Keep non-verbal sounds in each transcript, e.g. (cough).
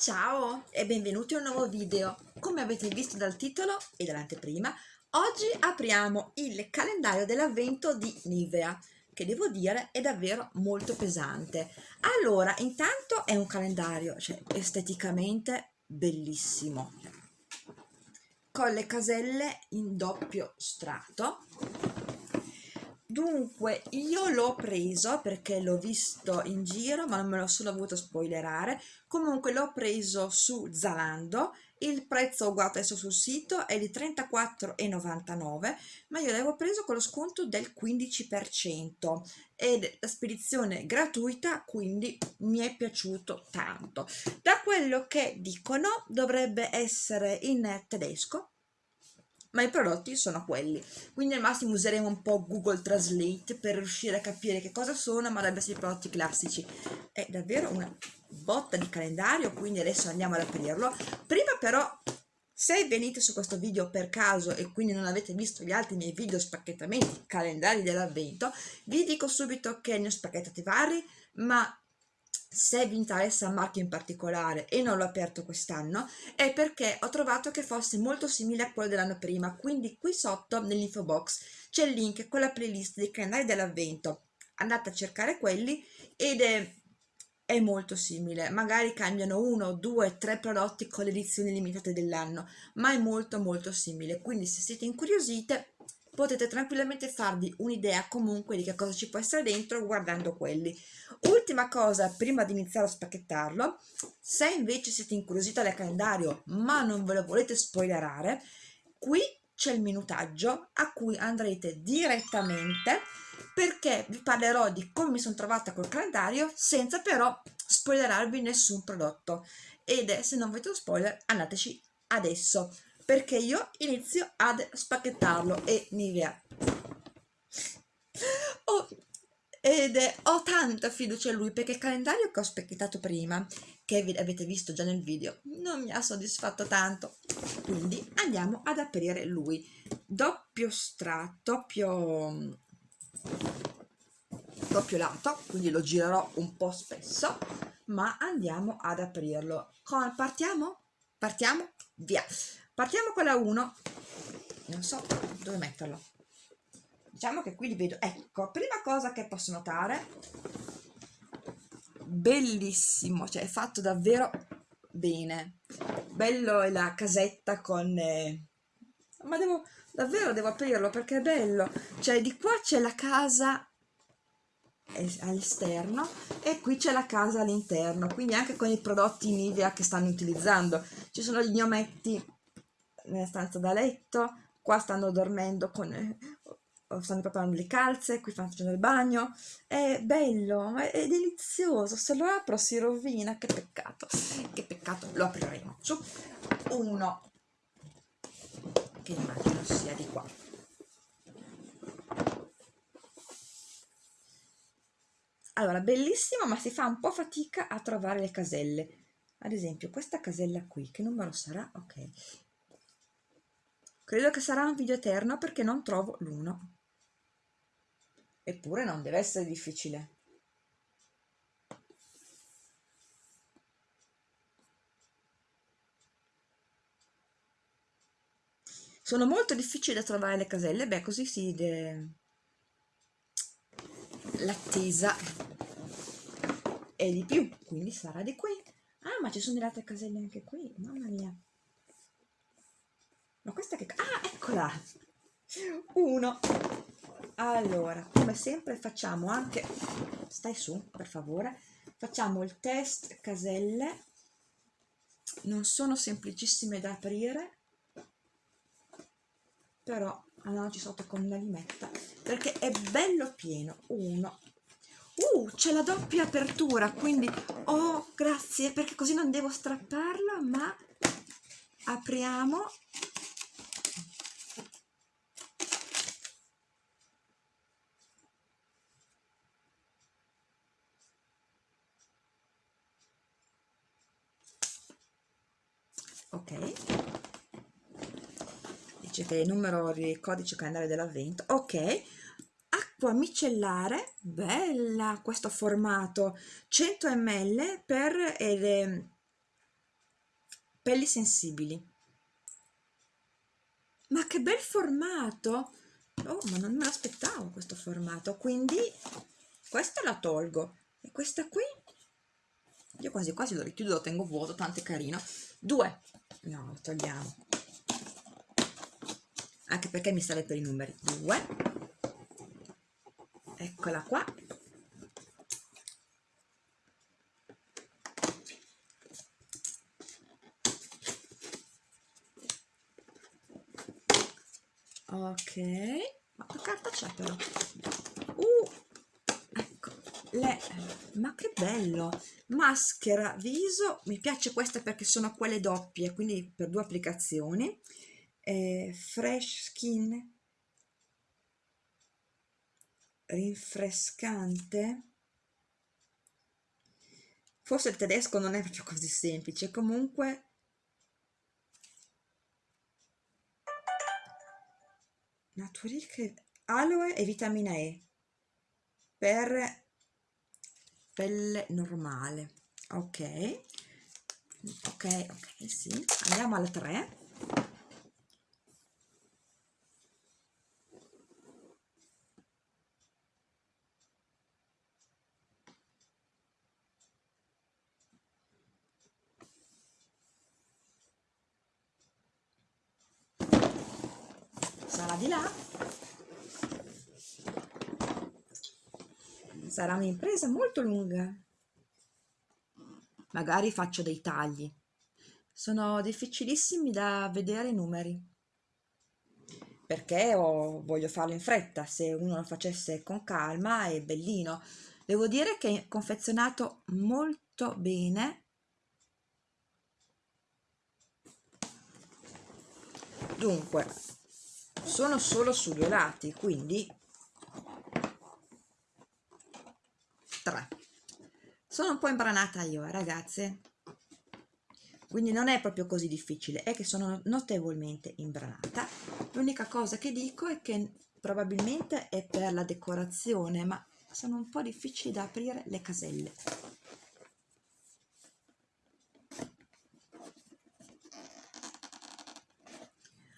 Ciao e benvenuti a un nuovo video. Come avete visto dal titolo e dall'anteprima, oggi apriamo il calendario dell'avvento di Nivea, che devo dire è davvero molto pesante. Allora, intanto è un calendario, cioè esteticamente bellissimo, con le caselle in doppio strato Dunque, io l'ho preso perché l'ho visto in giro, ma non me lo sono voluto spoilerare. Comunque l'ho preso su Zalando, il prezzo ho guardato adesso sul sito è di 34,99, ma io l'avevo preso con lo sconto del 15% ed la spedizione gratuita, quindi mi è piaciuto tanto. Da quello che dicono dovrebbe essere in tedesco, ma i prodotti sono quelli. Quindi al massimo useremo un po' Google Translate per riuscire a capire che cosa sono ma dovrebbero essere i prodotti classici. È davvero una botta di calendario quindi adesso andiamo ad aprirlo. Prima però se venite su questo video per caso e quindi non avete visto gli altri miei video spacchettamenti calendari dell'avvento vi dico subito che ne ho spacchettati vari ma se vi interessa un marchio in particolare e non l'ho aperto quest'anno è perché ho trovato che fosse molto simile a quello dell'anno prima. Quindi qui sotto nell'info box c'è il link con la playlist dei calendari dell'avvento. Andate a cercare quelli ed è, è molto simile. Magari cambiano uno, due, tre prodotti con le edizioni limitate dell'anno ma è molto molto simile. Quindi se siete incuriosite potete tranquillamente farvi un'idea comunque di che cosa ci può essere dentro guardando quelli. Ultima cosa, prima di iniziare a spacchettarlo, se invece siete incuriositi dal calendario ma non ve lo volete spoilerare, qui c'è il minutaggio a cui andrete direttamente perché vi parlerò di come mi sono trovata col calendario senza però spoilerarvi nessun prodotto ed è se non volete lo spoiler andateci adesso perché io inizio ad spacchettarlo e Nivea oh, ed è, ho tanta fiducia in lui perché il calendario che ho specchettato prima che avete visto già nel video non mi ha soddisfatto tanto. Quindi andiamo ad aprire lui. Doppio strato doppio doppio lato quindi lo girerò un po' spesso ma andiamo ad aprirlo. Con, partiamo? partiamo? via partiamo con la 1 non so dove metterlo. Diciamo che qui li vedo. Ecco prima cosa che posso notare bellissimo cioè è fatto davvero bene. Bello è la casetta con eh... ma devo davvero devo aprirlo perché è bello. Cioè di qua c'è la casa all'esterno e qui c'è la casa all'interno quindi anche con i prodotti Nivea che stanno utilizzando. Ci sono gli ometti nella stanza da letto, qua stanno dormendo con, eh, stanno preparando le calze, qui stanno facendo il bagno, è bello, è, è delizioso, se lo apro si rovina, che peccato, che peccato, lo apriremo, su, uno, che immagino sia di qua. Allora, bellissimo, ma si fa un po' fatica a trovare le caselle. Ad esempio, questa casella qui, che numero sarà? Ok, Credo che sarà un video eterno perché non trovo l'uno. Eppure non deve essere difficile. Sono molto difficili da trovare le caselle, beh così si... De... L'attesa è di più, quindi sarà di qui. Ah, ma ci sono delle altre caselle anche qui, mamma mia ma questa che... ah eccola. Uno. Allora come sempre facciamo anche stai su per favore. Facciamo il test caselle. Non sono semplicissime da aprire. Però andiamoci sotto con una limetta perché è bello pieno. Uno. Uh c'è la doppia apertura quindi oh grazie perché così non devo strapparla ma apriamo ok dice che è il numero di codice calendario dell'avvento. Ok acqua micellare bella questo formato 100 ml per ed è capelli sensibili. Ma che bel formato! Oh ma non me l'aspettavo questo formato quindi questa la tolgo. E questa qui io quasi quasi lo richiudo lo tengo vuoto tanto è carino. Due. No lo togliamo anche perché mi serve per i numeri. Due. Eccola qua. Ok. Ma che carta c'è però? Uh ecco. Le ma che bello. Maschera viso. Mi piace questa perché sono quelle doppie quindi per due applicazioni eh, fresh skin. Rinfrescante. Forse il tedesco non è proprio così semplice. Comunque Naturic aloe e vitamina E per pelle normale. Ok. Ok ok sì. Andiamo alla 3 sarà di là. Sarà un'impresa molto lunga. Magari faccio dei tagli. Sono difficilissimi da vedere i numeri. Perché ho, voglio farlo in fretta se uno lo facesse con calma è bellino. Devo dire che è confezionato molto bene. Dunque sono solo su due lati quindi 3 sono un po' imbranata io eh, ragazze. Quindi non è proprio così difficile è che sono notevolmente imbranata. L'unica cosa che dico è che probabilmente è per la decorazione ma sono un po' difficili da aprire le caselle.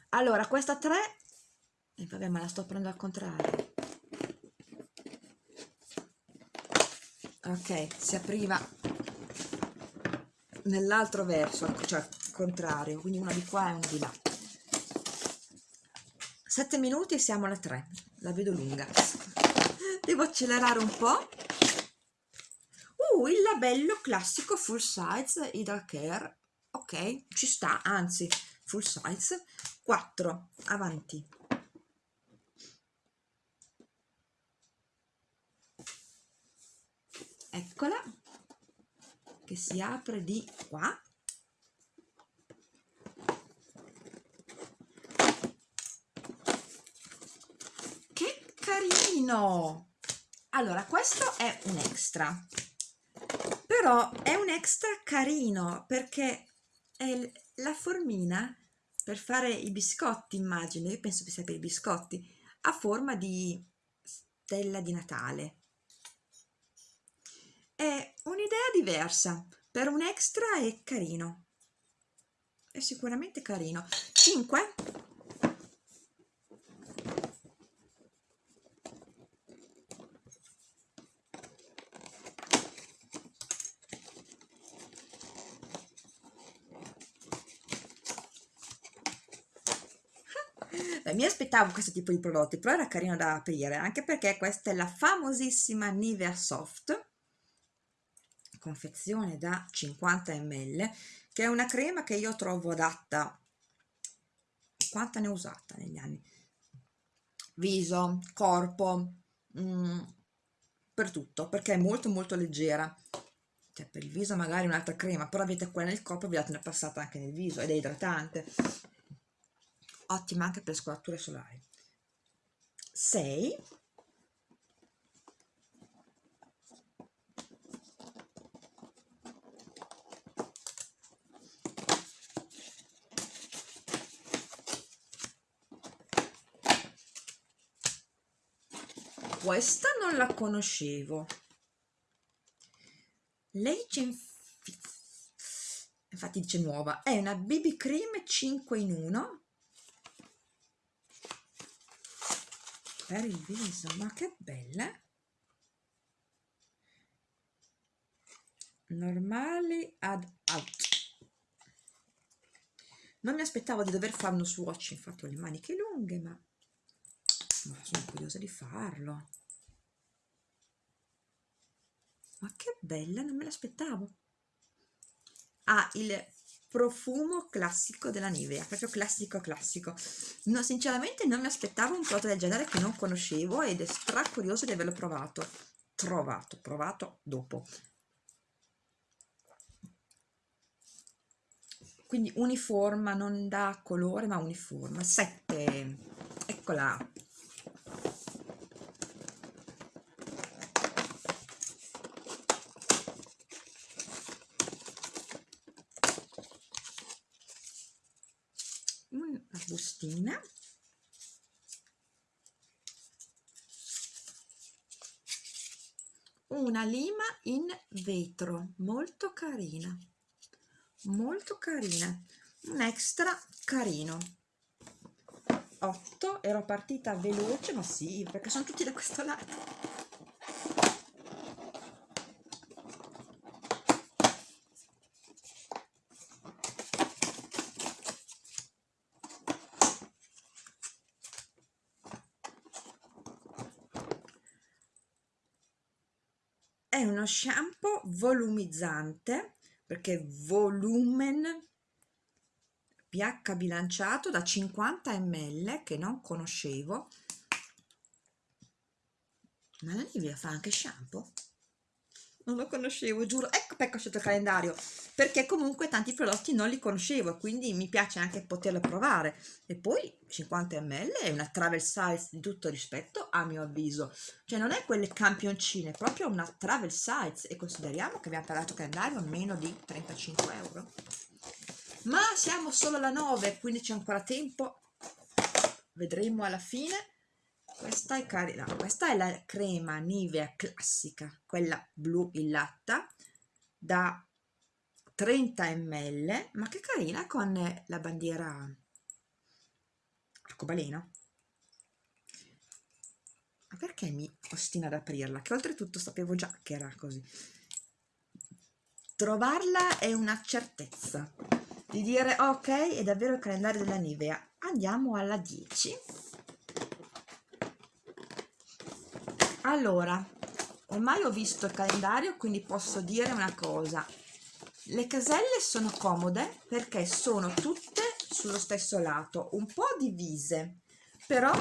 Allora questa 3 e vabbè ma la sto prendendo al contrario ok si apriva nell'altro verso cioè al contrario quindi una di qua e una di là. 7 minuti e siamo alla 3 la vedo lunga. (laughs) Devo accelerare un po' uh il labello classico full size Hydra Care ok ci sta anzi full size. 4 avanti eccola che si apre di qua. Che carino! Allora questo è un extra. Però è un extra carino perché è la formina per fare i biscotti immagino io penso che sia per i biscotti a forma di stella di Natale è un'idea diversa. Per un extra è carino. È sicuramente carino. 5 (laughs) mi aspettavo questo tipo di prodotti però era carino da aprire anche perché questa è la famosissima Nivea Soft confezione da 50 ml che è una crema che io trovo adatta quanta ne ho usata negli anni? Viso, corpo mm, per tutto perché è molto molto leggera. Cioè per il viso magari un'altra crema però avete quella nel corpo vi date una passata anche nel viso ed è idratante. Ottima anche per scolature solari. 6 questa non la conoscevo. Legend infatti dice nuova è una BB cream 5 in 1 per il viso ma che bella. Normali ad out. Non mi aspettavo di dover fare uno swatch infatti ho le maniche lunghe ma, ma sono curiosa di farlo ma che bella non me l'aspettavo ha il profumo classico della Nivea, proprio classico classico. No, sinceramente non mi aspettavo un prodotto del genere che non conoscevo ed è stra curioso di averlo provato. Trovato, provato dopo. Quindi uniforma, non da colore ma uniforme. 7, eccola. Bustina una lima in vetro molto carina molto carina un extra carino. 8 ero partita veloce ma sì perché sono tutti da questo lato è uno shampoo volumizzante perché volumen pH bilanciato da 50 ml che non conoscevo ma la Nivea fa anche shampoo non lo conoscevo, giuro. Ecco ho scelto il calendario, perché comunque tanti prodotti non li conoscevo, quindi mi piace anche poterlo provare. E poi 50 ml è una travel size di tutto rispetto, a mio avviso. Cioè non è quelle campioncine, è proprio una travel size. E consideriamo che abbiamo pagato calendario a meno di 35 euro. Ma siamo solo alla 9, quindi c'è ancora tempo. Vedremo alla fine questa è carina questa è la crema Nivea classica quella blu in latta da 30 ml ma che carina con la bandiera arcobaleno. Ma perché mi ostina ad aprirla? Che oltretutto sapevo già che era così. Trovarla è una certezza di dire ok è davvero il calendario della Nivea. Andiamo alla 10 allora ormai ho visto il calendario quindi posso dire una cosa. Le caselle sono comode perché sono tutte sullo stesso lato un po' divise però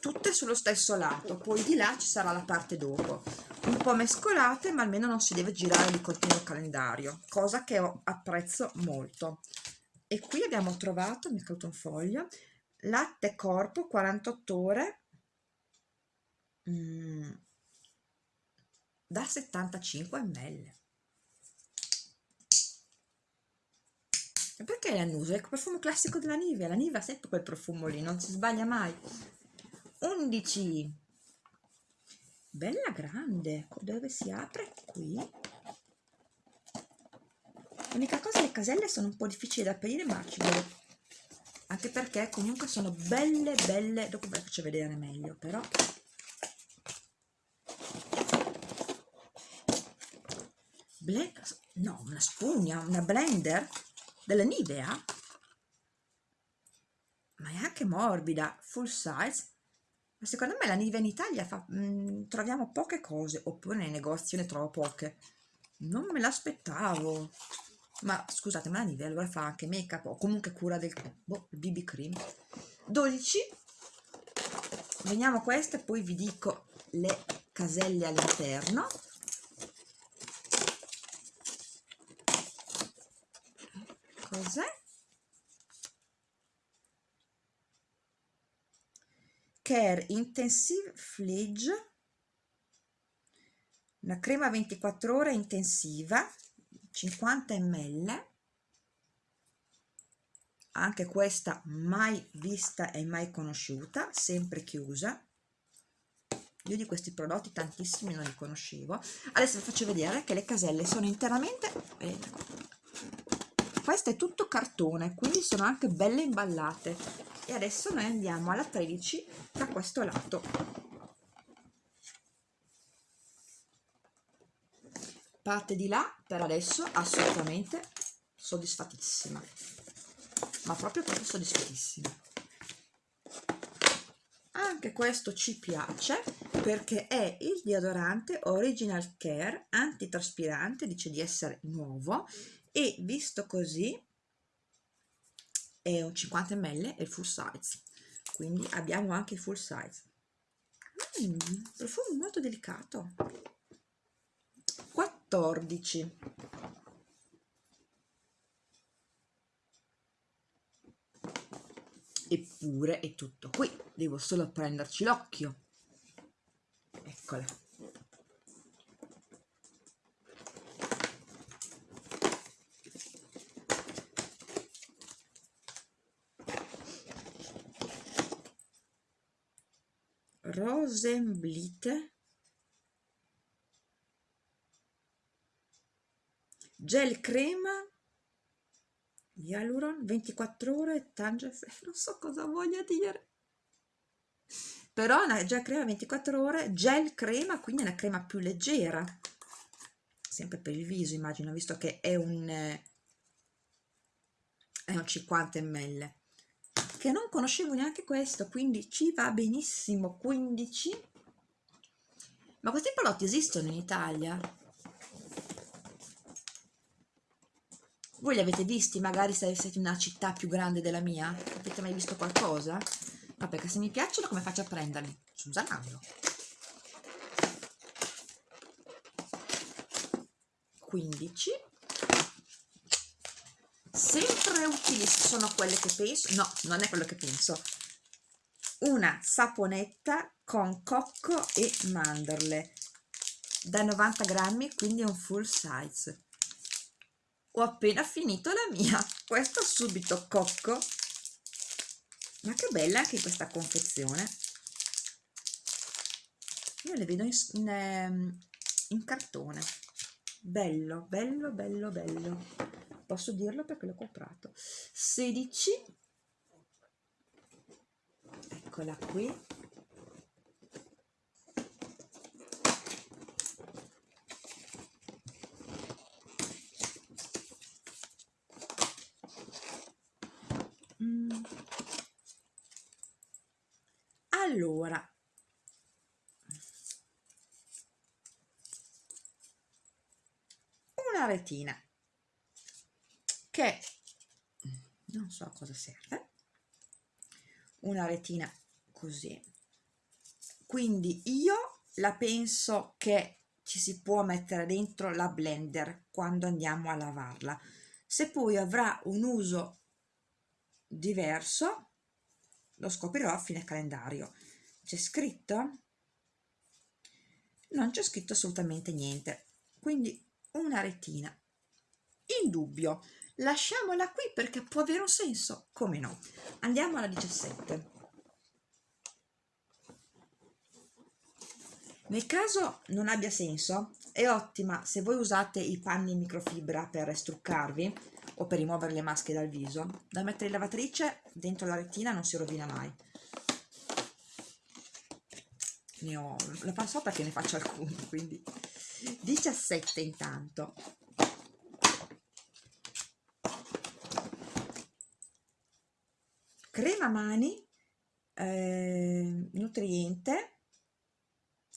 tutte sullo stesso lato. Poi di là ci sarà la parte dopo. Un po' mescolate ma almeno non si deve girare di continuo il calendario cosa che apprezzo molto. E qui abbiamo trovato mi è caduto un foglio latte corpo 48 ore. Mm, da 75 ml. E perché l'annuso? è il profumo classico della Nivea. La Nivea ha sempre quel profumo lì non si sbaglia mai. 11 bella grande. Dove si apre? Qui. L'unica cosa le caselle sono un po' difficili da aprire ma ci devo anche perché comunque sono belle belle. Dopo ve le faccio vedere meglio però Black, no, una spugna, una blender della Nivea, ma è anche morbida, full size. Ma secondo me la Nivea in Italia fa, mh, mm, troviamo poche cose, oppure nei negozi ne trovo poche. Non me l'aspettavo. Ma scusate, ma la Nivea allora fa anche make up o comunque cura del boh, BB cream. 12. Veniamo a queste, poi vi dico le caselle all'interno. Cos'è? Care Intensive Fledge una crema 24 ore intensiva 50 ml. Anche questa mai vista e mai conosciuta sempre chiusa. Io di questi prodotti tantissimi non li conoscevo. Adesso vi faccio vedere che le caselle sono interamente questo è tutto cartone quindi sono anche belle imballate. E adesso noi andiamo alla 13 da questo lato. Parte di là per adesso assolutamente soddisfattissima ma proprio proprio soddisfattissima anche questo ci piace perché è il deodorante Original Care antitraspirante dice di essere nuovo e visto così è un 50 ml e full size. Quindi abbiamo anche il full size. Mm, profumo molto delicato. 14 eppure è tutto qui. Devo solo prenderci l'occhio. Eccola Rosenblite gel crema. Hyaluron 24 ore Tange (laughs) non so cosa voglia dire. Però una gel crema 24 ore gel crema quindi una crema più leggera. Sempre per il viso immagino visto che è un è un 50 ml che non conoscevo neanche questo quindi ci va benissimo 15 ma questi prodotti esistono in Italia Voi li avete visti magari se siete in una città più grande della mia? Avete mai visto qualcosa? Ma perché se mi piacciono come faccio a prenderli? Su Zalando. 15 sempre utili sono quelle che penso no, non è quello che penso. Una saponetta con cocco e mandorle. Da 90 grammi quindi è un full size. Ho appena finito la mia. Questo subito cocco. Ma che bella anche questa confezione. Io le vedo in, ehm, in cartone. Bello bello bello bello posso dirlo perché l'ho comprato. 16 eccola qui. Allora. Una retina che non so a cosa serve. Una retina così. Quindi io la penso che ci si può mettere dentro la blender quando andiamo a lavarla. Se poi avrà un uso diverso lo scoprirò a fine calendario. C'è scritto? non c'è scritto assolutamente niente. Quindi una retina. In dubbio lasciamola qui perché può avere un senso. Come no? Andiamo alla 17 nel caso non abbia senso è ottima se voi usate i panni in microfibra per struccarvi o per rimuovere le maschere dal viso. Da mettere in lavatrice dentro la retina non si rovina mai. Ne ho, la passo perché ne faccio alcuni, quindi. 17 intanto. Crema mani, eh, nutriente,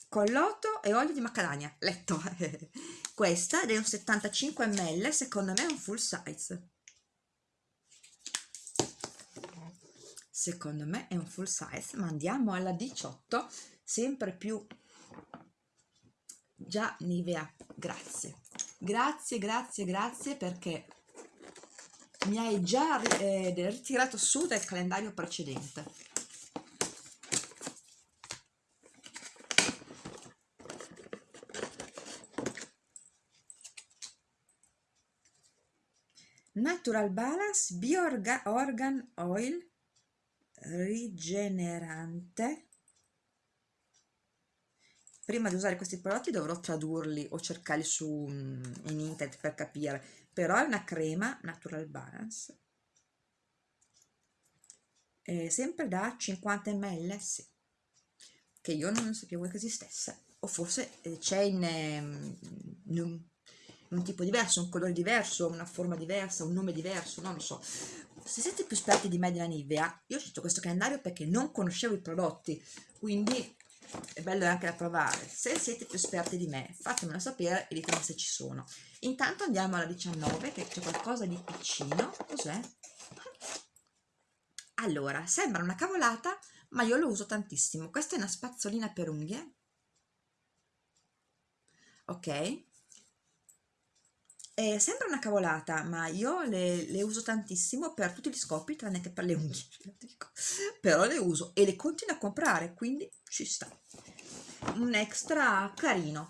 colloto e olio di macadamia, letto. (laughs) Questa è un 75 ml, secondo me è un full size. Secondo me è un full size, ma andiamo alla 18 sempre più già Nivea grazie grazie grazie grazie perché mi hai già eh, ritirato su dal calendario precedente. Natural Balance Bio Organ Oil rigenerante prima di usare questi prodotti dovrò tradurli o cercarli su mm, in internet per capire però è una crema natural balance. Eh, sempre da 50 ml sì. che io non sapevo che esistesse. O forse eh, c'è in, ehm, in, un, un tipo diverso, un colore diverso, una forma diversa, un nome diverso, non lo so. Se siete più esperti di me della Nivea, io ho scelto questo calendario perché non conoscevo i prodotti, quindi è bello anche da provare. Se siete più esperti di me, fatemelo sapere e ditemi se ci sono. Intanto andiamo alla 19, che c'è qualcosa di piccino. Cos'è? Allora, sembra una cavolata, ma io lo uso tantissimo. Questa è una spazzolina per unghie. Ok? Eh, sembra una cavolata, ma io le, le, uso tantissimo per tutti gli scopi, tranne che per le unghie, (laughs) però le uso e le continuo a comprare, quindi ci sta. Un extra carino.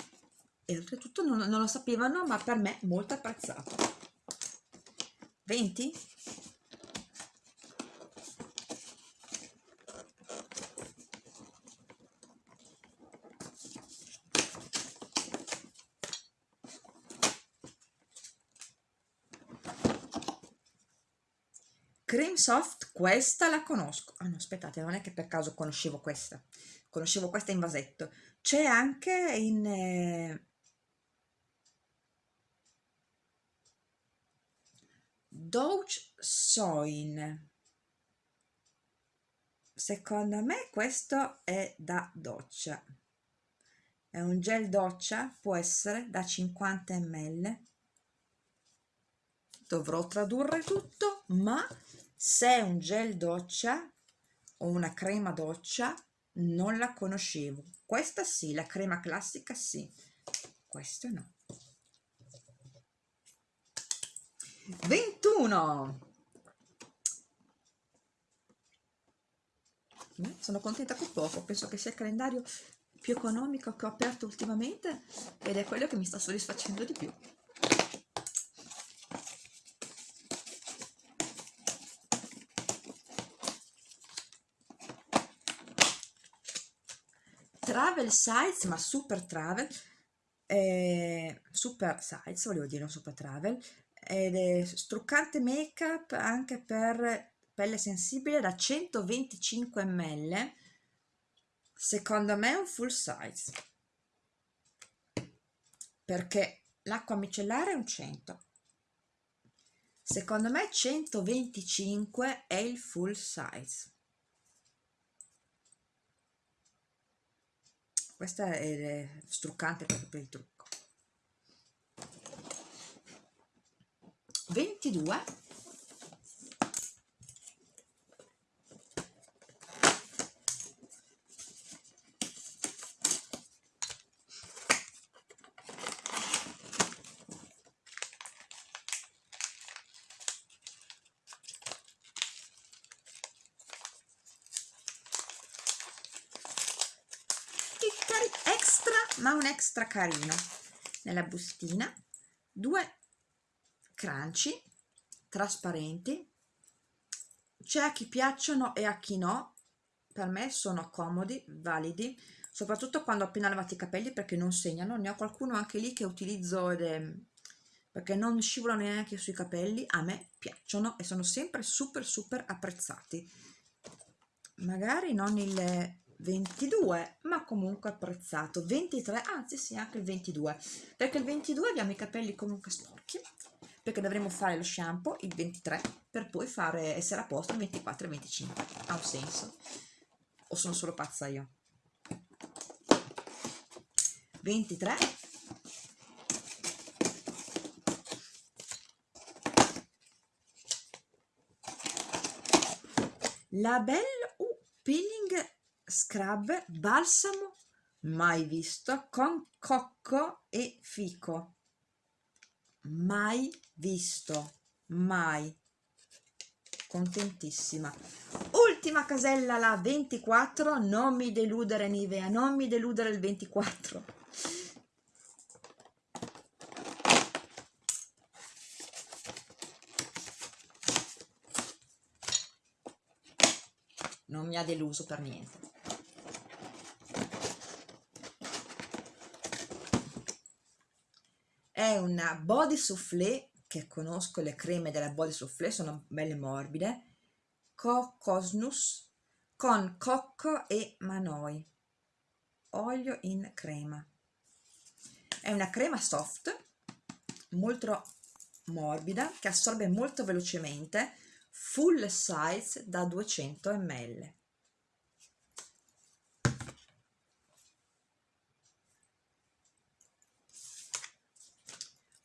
E oltretutto non, non lo sapevano, ma per me molto apprezzato. 20? Cream Soft, questa la conosco. Ah no, aspettate, non è che per caso conoscevo questa. Conoscevo questa in vasetto. C'è anche in... Eh... Doge Soin. Secondo me questo è da doccia. È un gel doccia, può essere da 50 ml. Dovrò tradurre tutto, ma se è un gel doccia o una crema doccia non la conoscevo. Questa sì, la crema classica sì. Questo no. 21 mm, sono contenta con poco. Penso che sia il calendario più economico che ho aperto ultimamente ed è quello che mi sta soddisfacendo di più travel size, ma super travel, eh, super size, volevo dire, non super travel, ed è struccante make up anche per pelle sensibile da 125 ml, secondo me è un full size, perché l'acqua micellare è un 100, secondo me 125 è il full size. Questa è struccante proprio per il trucco. 22 ma un extra carino nella bustina. Due crunchy trasparenti. C'è a chi piacciono e a chi no. Per me sono comodi, validi soprattutto quando ho appena lavato i capelli perché non segnano. Ne ho qualcuno anche lì che utilizzo è perché non scivolano neanche sui capelli a me piacciono e sono sempre super super apprezzati. Magari non il 22 ma comunque apprezzato. 23 anzi sì anche il 22 perché il 22 abbiamo i capelli comunque sporchi perché dovremo fare lo shampoo il 23 per poi fare essere a posto il 24 e il 25 ha un senso? O sono solo pazza io? 23 la Belle U Peeling scrub balsamo mai visto con cocco e fico. Mai visto mai. Contentissima. Ultima casella la 24 non mi deludere Nivea non mi deludere il 24 non mi ha deluso per niente una body soufflé che conosco le creme della body soufflé sono belle morbide cocosnus con cocco e manoi olio in crema. È una crema soft molto morbida che assorbe molto velocemente full size da 200 ml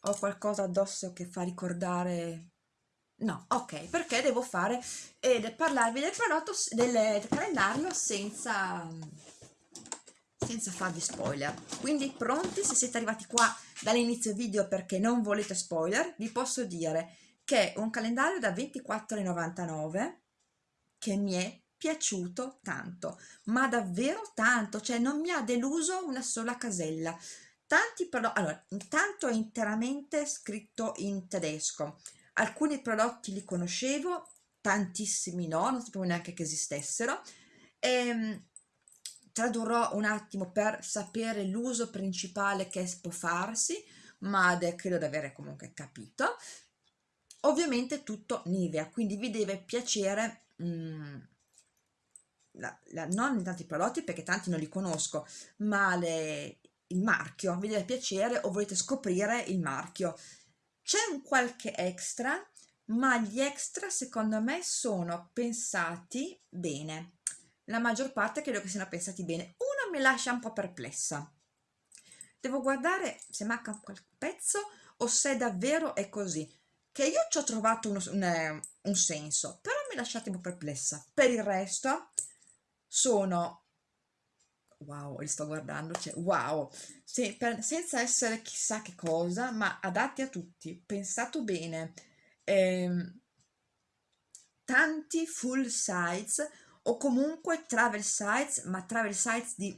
ho qualcosa addosso che fa ricordare no ok perché devo fare ed parlarvi del prodotto del calendario senza senza farvi spoiler. Quindi pronti? Se siete arrivati qua dall'inizio video perché non volete spoiler vi posso dire che è un calendario da 24,99 che mi è piaciuto tanto ma davvero tanto cioè non mi ha deluso una sola casella tanti prodotti allora intanto è interamente scritto in tedesco alcuni prodotti li conoscevo tantissimi no non sapevo neanche che esistessero e ehm, tradurrò un attimo per sapere l'uso principale che può farsi, ma credo di avere comunque capito. Ovviamente tutto Nivea, quindi vi deve piacere mm, la, la, non tanti prodotti perché tanti non li conosco, ma le, il marchio, vi deve piacere o volete scoprire il marchio. C'è un qualche extra, ma gli extra secondo me sono pensati bene la maggior parte credo che siano pensati bene. Uno mi lascia un po' perplessa. Devo guardare se manca qualche pezzo o se davvero è così. Che io ci ho trovato un, un, eh, un senso, però mi lasciate un po' perplessa. Per il resto sono wow, li sto guardando, cioè wow, Se, per, senza essere chissà che cosa, ma adatti a tutti, pensato bene, ehm, tanti full size, o comunque travel sites, ma travel sites di,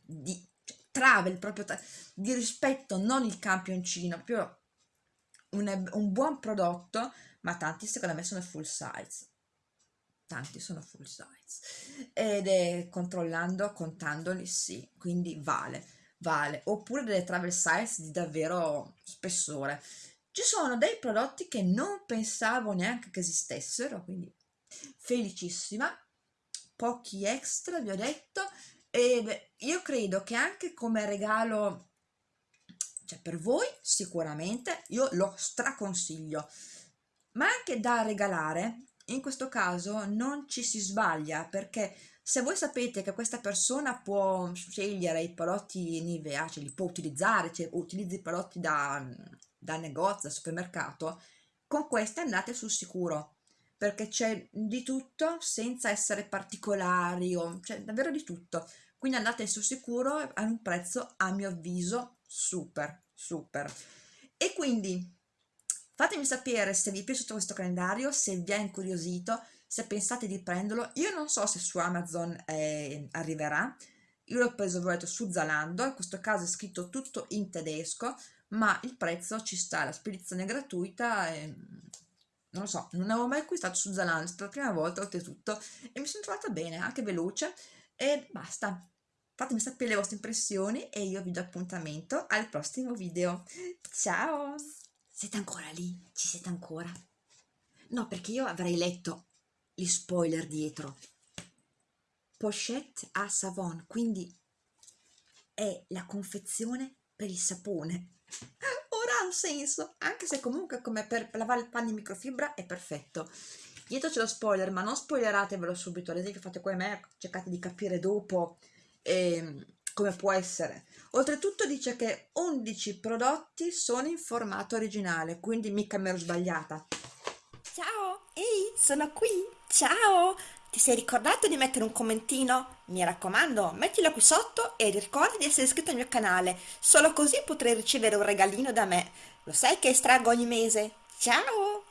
di cioè, travel proprio di rispetto, non il campioncino, proprio un, un buon prodotto, ma tanti secondo me sono full size tanti sono full size. Ed è controllando, contandoli, sì, quindi vale, vale, oppure delle travel size di davvero spessore. Ci sono dei prodotti che non pensavo neanche che esistessero, quindi felicissima, pochi extra, vi ho detto, e io credo che anche come regalo, cioè per voi sicuramente, io lo straconsiglio, ma anche da regalare, in questo caso non ci si sbaglia perché se voi sapete che questa persona può scegliere i prodotti Nivea, cioè li può utilizzare, cioè utilizzi i prodotti da, da negozio, da supermercato, con queste andate sul sicuro perché c'è di tutto senza essere particolari o c'è davvero di tutto. Quindi andate sul sicuro a un prezzo a mio avviso super super. E quindi fatemi sapere se vi è piaciuto questo calendario se vi ha incuriosito se pensate di prenderlo io non so se su Amazon eh, arriverà io l'ho preso detto, su Zalando in questo caso è scritto tutto in tedesco ma il prezzo ci sta la spedizione è gratuita e non lo so, non avevo mai acquistato su Zalando, è stata la prima volta oltretutto e mi sono trovata bene, anche veloce e basta. Fatemi sapere le vostre impressioni e io vi do appuntamento al prossimo video. Ciao! Siete ancora lì? Ci siete ancora? No, perché io avrei letto gli spoiler dietro. Pochette a savon, quindi è la confezione per il sapone (laughs) ha un senso, anche se comunque come per lavare il panno in microfibra è perfetto. Dietro c'è lo spoiler, ma non spoileratevelo subito, ad esempio fate come me, cercate di capire dopo eh, come può essere. Oltretutto dice che 11 prodotti sono in formato originale, quindi mica mi ero sbagliata. Ciao, ehi, sono qui, ciao! Ti sei ricordato di mettere un commentino? Mi raccomando, mettilo qui sotto e ricorda di essere iscritto al mio canale, solo così potrai ricevere un regalino da me. Lo sai che estraggo ogni mese? Ciao!